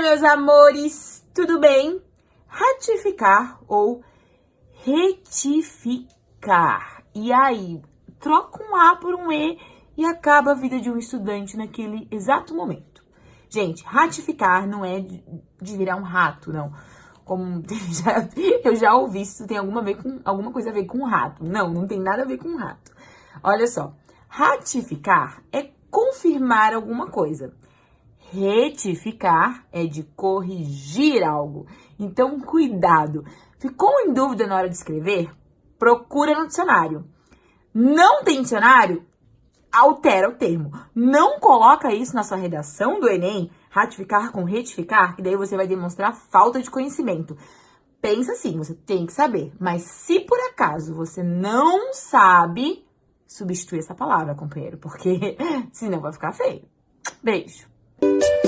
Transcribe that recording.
Oi, meus amores, tudo bem? Ratificar ou retificar. E aí, troca um A por um E e acaba a vida de um estudante naquele exato momento. Gente, ratificar não é de virar um rato, não. Como já, eu já ouvi, isso tem alguma, ver com, alguma coisa a ver com um rato. Não, não tem nada a ver com um rato. Olha só, ratificar é confirmar alguma coisa. Retificar é de corrigir algo. Então, cuidado. Ficou em dúvida na hora de escrever? Procura no dicionário. Não tem dicionário? Altera o termo. Não coloca isso na sua redação do Enem, ratificar com retificar, que daí você vai demonstrar falta de conhecimento. Pensa assim, você tem que saber. Mas se por acaso você não sabe, substitui essa palavra, companheiro, porque senão vai ficar feio. Beijo. Thank you.